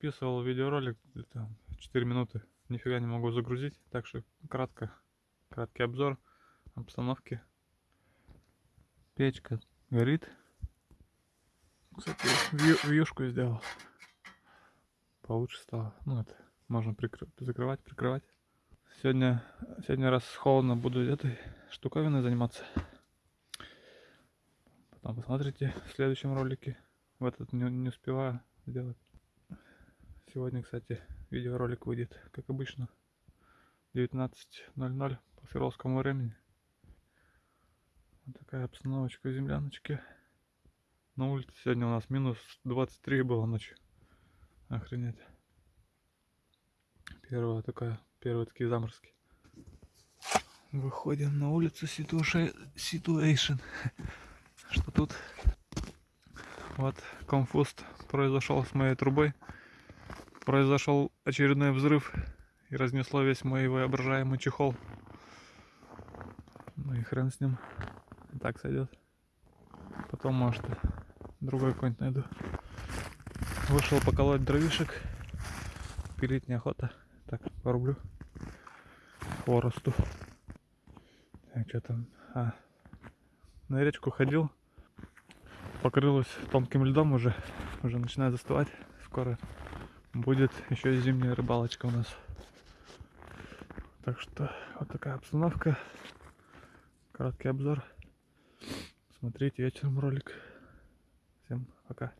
Записывал видеоролик, где-то 4 минуты, нифига не могу загрузить, так что кратко, краткий обзор обстановки. Печка горит. Кстати, вью- вьюшку сделал. Получше стало. Ну, это можно прикры- закрывать, прикрывать. Сегодня, сегодня раз холодно, буду этой штуковиной заниматься. Потом посмотрите в следующем ролике. В этот не, не успеваю сделать. Сегодня, кстати, видеоролик выйдет, как обычно, 19.00 по свердловскому времени. Вот такая обстановочка в земляночке. На улице сегодня у нас минус 23 было ночью. Охренеть. Первая такая, первые такие заморозки. Выходим на улицу situation. Что тут? Вот конфуз произошел с моей трубой. Произошел очередной взрыв и разнесло весь мой воображаемый чехол. Ну и хрен с ним. Так сойдет. Потом, может, другой какой-нибудь найду. Вышел поколоть дровишек. Пилить неохота. Так, порублю. Хворосту. Так, что там? А, на речку ходил. Покрылась тонким льдом уже. Уже начинает застывать. Скоро будет еще и зимняя рыбалочка у нас. Так что вот такая обстановка. Короткий обзор. Смотрите вечером ролик. Всем пока.